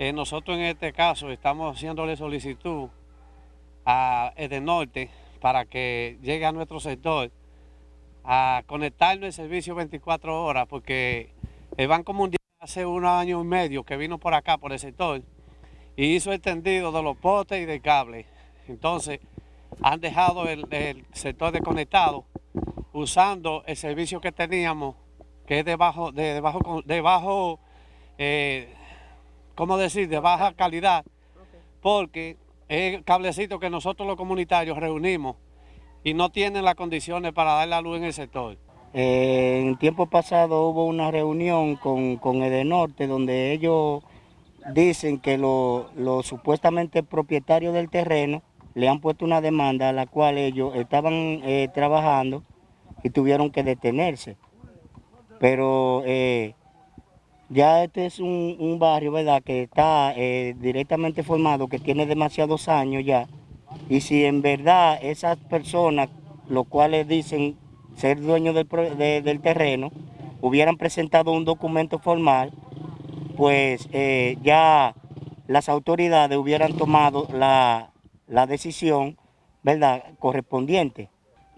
Eh, nosotros en este caso estamos haciéndole solicitud a Edenorte para que llegue a nuestro sector a conectarnos el servicio 24 horas porque el Banco Mundial hace un año y medio que vino por acá, por el sector, y hizo el tendido de los postes y del cable. Entonces, han dejado el, sector desconectado usando el servicio que teníamos, que es de bajo, de, de bajo eh, ¿cómo decir?, de baja calidad, porque es el cablecito que nosotros los comunitarios reunimos y no tienen las condiciones para dar la luz en el sector. Eh, en tiempo pasado hubo una reunión con, con Edenorte donde ellos dicen que los supuestamente propietarios del terreno le han puesto una demanda a la cual ellos estaban eh, trabajando y tuvieron que detenerse. Pero eh, ya este es un, barrio, ¿verdad?, que está eh, directamente formado, que tiene demasiados años ya. Y si en verdad esas personas, los cuales dicen ser dueños del, terreno, hubieran presentado un documento formal, pues eh, ya las autoridades hubieran tomado la, decisión, ¿verdad?, correspondiente.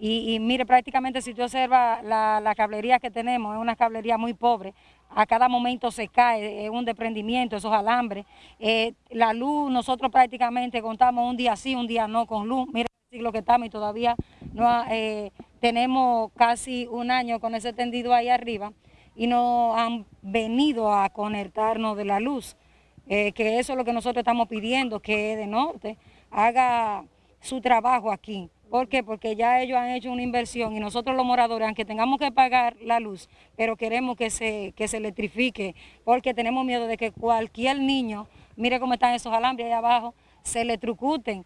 Y, mire, prácticamente si usted observa la, la cablería que tenemos, es una cablería muy pobre, a cada momento se cae, es un desprendimiento, esos alambres. Eh, la luz, nosotros prácticamente contamos un día sí, un día no con luz. Mira el siglo que estamos y todavía no eh, tenemos casi un año con ese tendido ahí arriba y no han venido a conectarnos de la luz. Eh, que eso es lo que nosotros estamos pidiendo, que de norte haga su trabajo aquí. ¿Por qué? Porque ya ellos han hecho una inversión y nosotros los moradores, aunque tengamos que pagar la luz, pero queremos que se, que se electrifique, porque tenemos miedo de que cualquier niño, mire cómo están esos alambres ahí abajo, se electrocuten